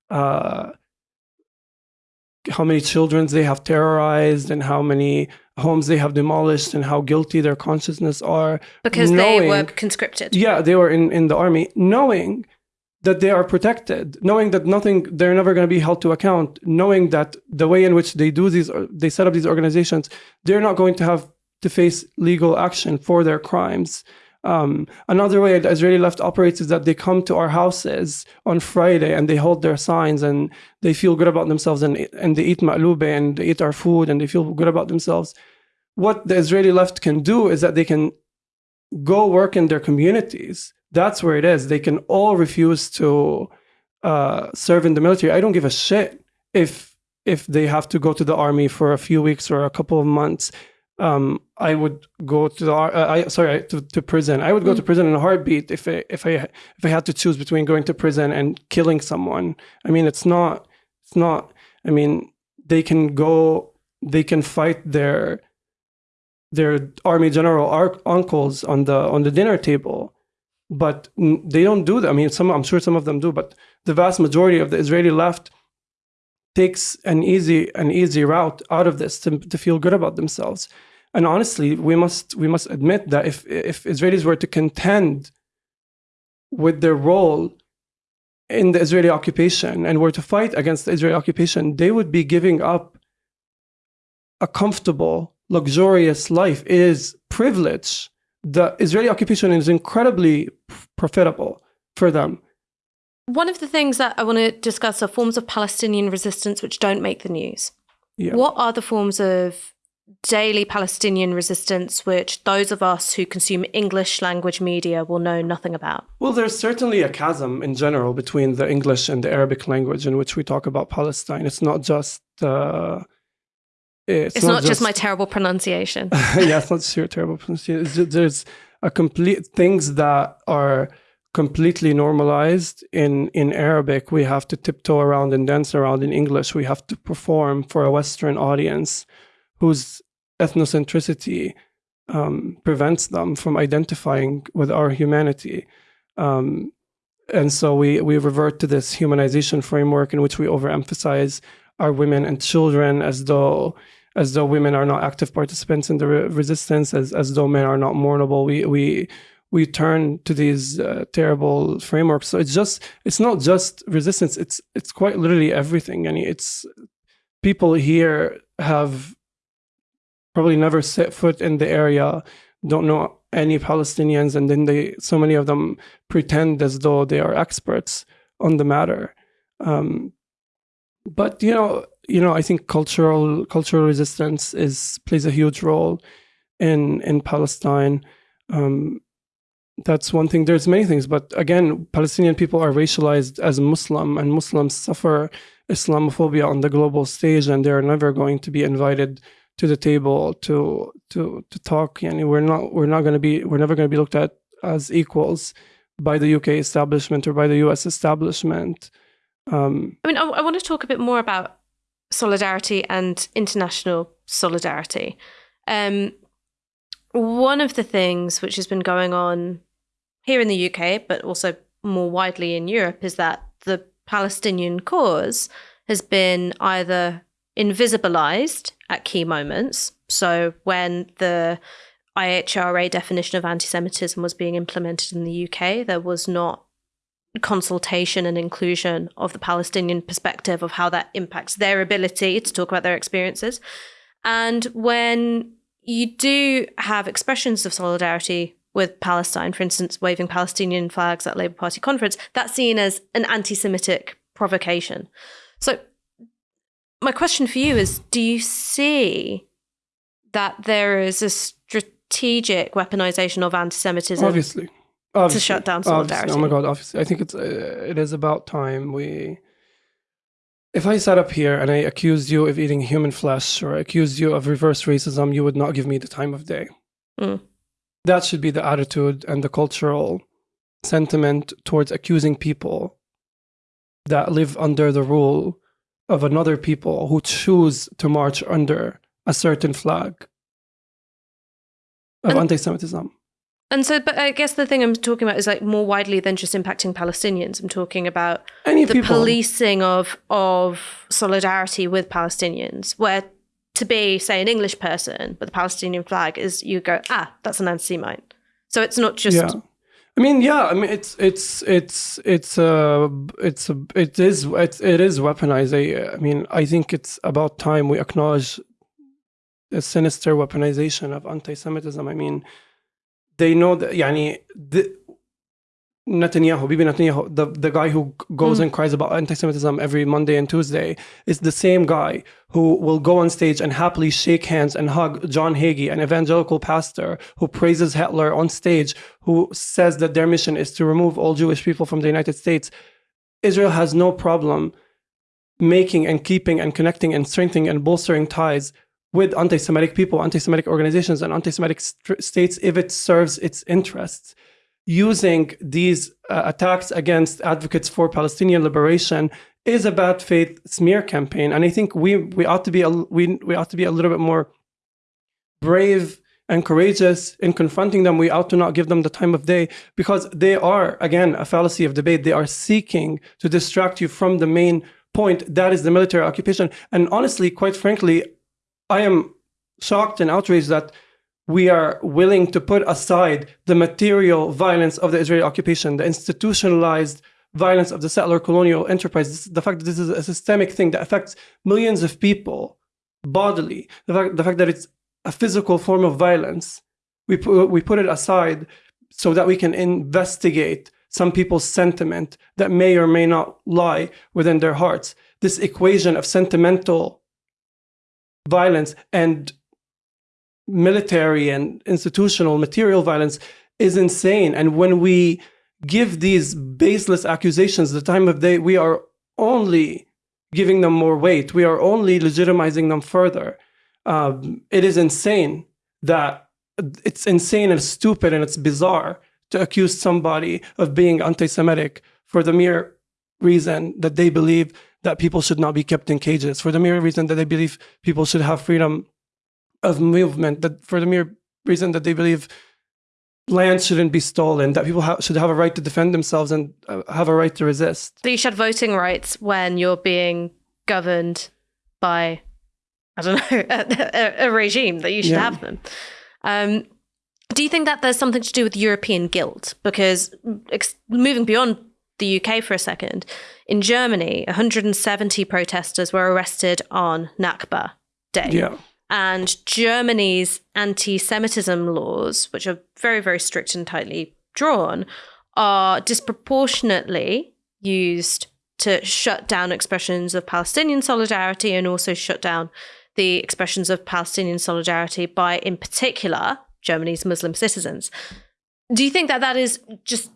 uh, how many children they have terrorized and how many homes they have demolished and how guilty their consciousness are because they were conscripted. yeah they were in, in the army knowing that they are protected knowing that nothing they're never going to be held to account knowing that the way in which they do these they set up these organizations they're not going to have to face legal action for their crimes um, another way the israeli left operates is that they come to our houses on friday and they hold their signs and they feel good about themselves and, and they eat ma'lube and they eat our food and they feel good about themselves what the israeli left can do is that they can go work in their communities. That's where it is. They can all refuse to uh, serve in the military. I don't give a shit if if they have to go to the army for a few weeks or a couple of months. Um, I would go to the uh, I, sorry to, to prison. I would go to prison in a heartbeat if I, if I if I had to choose between going to prison and killing someone. I mean, it's not it's not. I mean, they can go. They can fight their their army general uncles on the on the dinner table but they don't do that i mean some i'm sure some of them do but the vast majority of the israeli left takes an easy an easy route out of this to, to feel good about themselves and honestly we must we must admit that if if israelis were to contend with their role in the israeli occupation and were to fight against the israeli occupation they would be giving up a comfortable, luxurious life is privilege. The Israeli occupation is incredibly profitable for them. One of the things that I want to discuss are forms of Palestinian resistance which don't make the news. Yeah. What are the forms of daily Palestinian resistance which those of us who consume English language media will know nothing about? Well, there's certainly a chasm in general between the English and the Arabic language in which we talk about Palestine. It's not just uh, it's, It's, not, just, my terrible pronunciation. (laughs) yeah, it's not just your terrible pronunciation. Just, there's a complete things that are completely normalized in in Arabic. We have to tiptoe around and dance around in English. We have to perform for a Western audience whose ethnocentricity um, prevents them from identifying with our humanity. Um, and so we we revert to this humanization framework in which we overemphasize our women and children as though as though women are not active participants in the re- resistance, as as though men are not mournable. We we we turn to these uh, terrible frameworks. So it's just it's not just resistance. It's it's quite literally everything. And it's people here have probably never set foot in the area, don't know any Palestinians, and then they so many of them pretend as though they are experts on the matter. Um, but you know, you know, I think cultural cultural resistance is plays a huge role in in Palestine. Um, that's one thing. There's many things, but again, Palestinian people are racialized as Muslim, and Muslims suffer Islamophobia on the global stage, and they are never going to be invited to the table to to to talk. Yani we're not we're not going to be we're never going to be looked at as equals by the UK establishment or by the US establishment. Um, I mean, I, I want to talk a bit more about solidarity and international solidarity. Um, one of the things which has been going on here in the UK, but also more widely in Europe, is that the Palestinian cause has been either invisibilized at key moments. So when the IHRA definition of anti Semitism was being implemented in the UK, there was not consultation and inclusion of the Palestinian perspective of how that impacts their ability to talk about their experiences. And when you do have expressions of solidarity with Palestine, for instance, waving Palestinian flags at Labour Party conference, that's seen as an anti Semitic provocation. So, my question for you is do you see that there is a strategic weaponization of anti Semitism? obviously, obviously, shut down solidarity. Oh my god! Obviously, I think it's uh, it is about time we. If I sat up here and I accused you of eating human flesh or accused you of reverse racism, you would not give me the time of day. Mm. That should be the attitude and the cultural sentiment towards accusing people that live under the rule of another people who choose to march under a certain flag of anti Semitism. And so, but I guess the thing I'm talking about is like more widely than just impacting Palestinians. I'm talking about Any the people. policing of of solidarity with Palestinians, where to be, say, an English person, but the Palestinian flag is you go, ah, that's an anti-Semite. So it's not just. Yeah. I mean, yeah. I mean, it's it's it's it's uh it's a, it is it's, it is weaponized. I, I mean, I think it's about time we acknowledge the sinister weaponization of anti-Semitism. I mean, they know that. Yani, the, Netanyahu, Bibi Netanyahu, the, the guy who goes mm. and cries about anti-Semitism every Monday and Tuesday, is the same guy who will go on stage and happily shake hands and hug John Hagee, an evangelical pastor who praises Hitler on stage, who says that their mission is to remove all Jewish people from the United States. Israel has no problem making and keeping and connecting and strengthening and bolstering ties with anti-Semitic people, anti-Semitic organizations, and anti-Semitic st states if it serves its interests using these uh, attacks against advocates for Palestinian liberation is a bad faith smear campaign. And I think we we ought to be a, we we ought to be a little bit more brave and courageous in confronting them. We ought to not give them the time of day because they are again a fallacy of debate. They are seeking to distract you from the main point that is the military occupation. And honestly, quite frankly, I am shocked and outraged that we are willing to put aside the material violence of the Israeli occupation, the institutionalized violence of the settler colonial enterprise, the fact that this is a systemic thing that affects millions of people bodily, the fact, the fact that it's a physical form of violence, we put, we put it aside so that we can investigate some people's sentiment that may or may not lie within their hearts. This equation of sentimental violence and military and institutional material violence is insane. And when we give these baseless accusations the time of day, we are only giving them more weight. We are only legitimizing them further. Um, it is insane that it's insane and stupid and it's bizarre to accuse somebody of being anti-Semitic for the mere reason that they believe that people should not be kept in cages, for the mere reason that they believe people should have freedom of movement that for the mere reason that they believe land shouldn't be stolen, that people ha should have a right to defend themselves and uh, have a right to resist. That you should have voting rights when you're being governed by, I don't know, (laughs) a, a, a regime, that you should yeah. have them. Um, do you think that there's something to do with European guilt? Because moving beyond the UK for a second, in Germany, 170 protesters were arrested on Nakba Day. Yeah. And Germany's anti Semitism laws, which are very, very strict and tightly drawn, are disproportionately used to shut down expressions of Palestinian solidarity and also shut down the expressions of Palestinian solidarity by, in particular, Germany's Muslim citizens. Do you think that that is just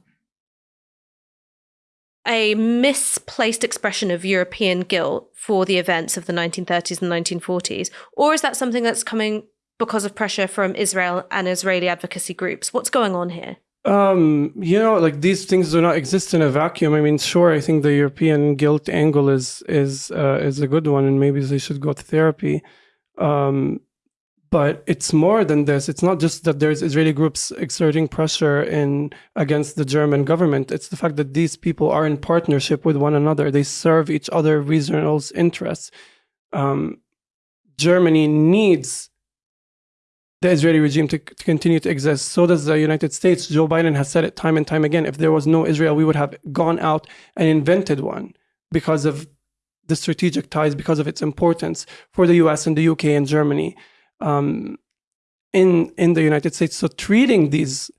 a misplaced expression of European guilt for the events of the 1930s and 1940s? Or is that something that's coming because of pressure from Israel and Israeli advocacy groups? What's going on here? Um, you know, like these things do not exist in a vacuum. I mean, sure, I think the European guilt angle is is uh, is a good one, and maybe they should go to therapy. Um, but it's more than this. It's not just that there's Israeli groups exerting pressure in against the German government. It's the fact that these people are in partnership with one another. They serve each other regional interests. Um, Germany needs the Israeli regime to, to, continue to exist. So does the United States. Joe Biden has said it time and time again. If there was no Israel, we would have gone out and invented one because of the strategic ties, because of its importance for the US and the UK and Germany um, in in the United States. So treating these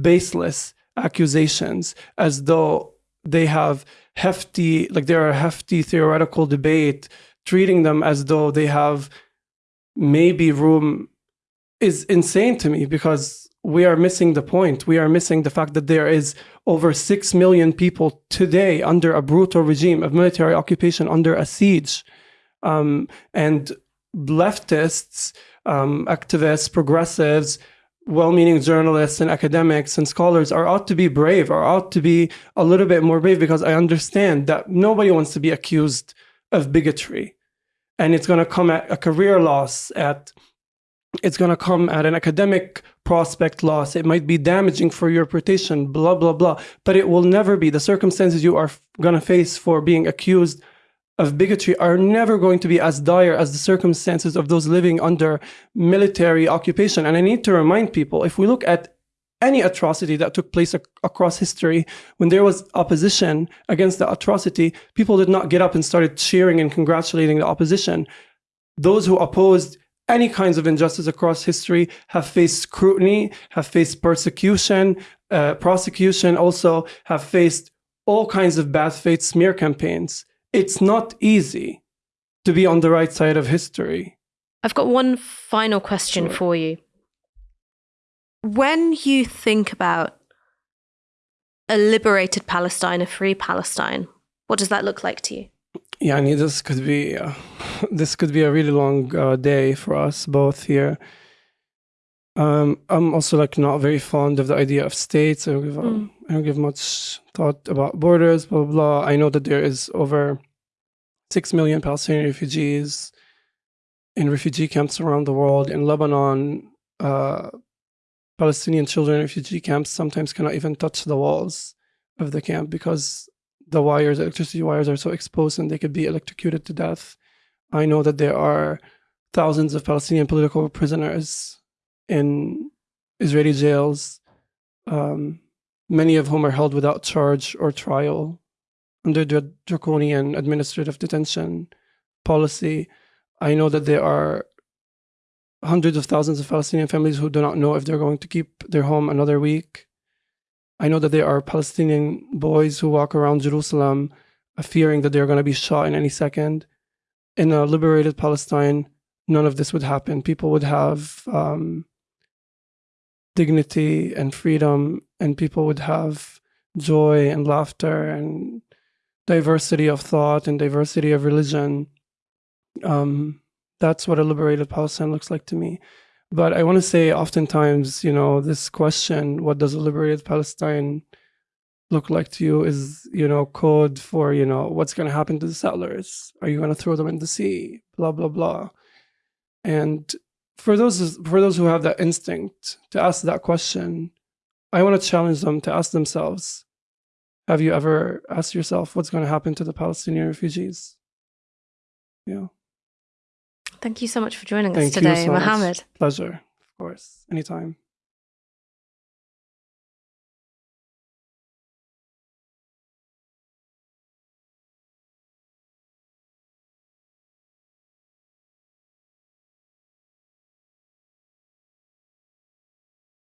baseless accusations as though they have hefty, like they're a hefty theoretical debate, treating them as though they have maybe room is insane to me because we are missing the point. We are missing the fact that there is over 6 million people today under a brutal regime of military occupation, under a siege. Um, and leftists um, activists, progressives, well-meaning journalists and academics and scholars are ought to be brave are ought to be a little bit more brave because I understand that nobody wants to be accused of bigotry. And it's going to come at a career loss, at it's going to come at an academic prospect loss. It might be damaging for your reputation, blah, blah, blah. But it will never be the circumstances you are going to face for being accused of bigotry are never going to be as dire as the circumstances of those living under military occupation. And I need to remind people if we look at any atrocity that took place ac across history, when there was opposition against the atrocity, people did not get up and started cheering and congratulating the opposition. Those who opposed any kinds of injustice across history have faced scrutiny, have faced persecution, uh, prosecution, also have faced all kinds of bad faith smear campaigns. It's not easy to be on the right side of history. I've got one final question sure. for you. When you think about a liberated Palestine, a free Palestine, what does that look like to you? Yeah, I mean, this could be uh, (laughs) this could be a really long uh, day for us both here. Um, I'm also like not very fond of the idea of states. I don't give, mm. I don't give much thought about borders. Blah, blah blah. I know that there is over six million Palestinian refugees in refugee camps around the world. In Lebanon, uh, Palestinian children in refugee camps sometimes cannot even touch the walls of the camp because the wires, electricity wires, are so exposed and they could be electrocuted to death. I know that there are thousands of Palestinian political prisoners in Israeli jails, um, many of whom are held without charge or trial under the draconian administrative detention policy. I know that there are hundreds of thousands of Palestinian families who do not know if they're going to keep their home another week. I know that there are Palestinian boys who walk around Jerusalem uh, fearing that they're going to be shot in any second. In a liberated Palestine, none of this would happen. People would have um, dignity and freedom, and people would have joy and laughter and diversity of thought and diversity of religion. Um, that's what a liberated Palestine looks like to me. But I want to say, oftentimes, you know, this question, what does a liberated Palestine look like to you, is, you know, code for, you know, what's going to happen to the settlers? Are you going to throw them in the sea? Blah, blah, blah. And for those for those who have that instinct to ask that question, I want to challenge them to ask themselves, have you ever asked yourself what's going to happen to the Palestinian refugees? Yeah. Thank you so much for joining Thank us today, so Mohammed. Pleasure, of course, anytime.